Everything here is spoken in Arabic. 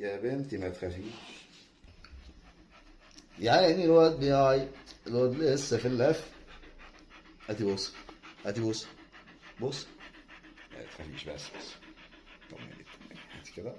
يا بنتي ما تخافيش. يا عيني الواد بيعي الواد لسه في اللف. هاتي بص هاتي بص بص ما تخافيش بس بس طمني طمني. هاتي كده.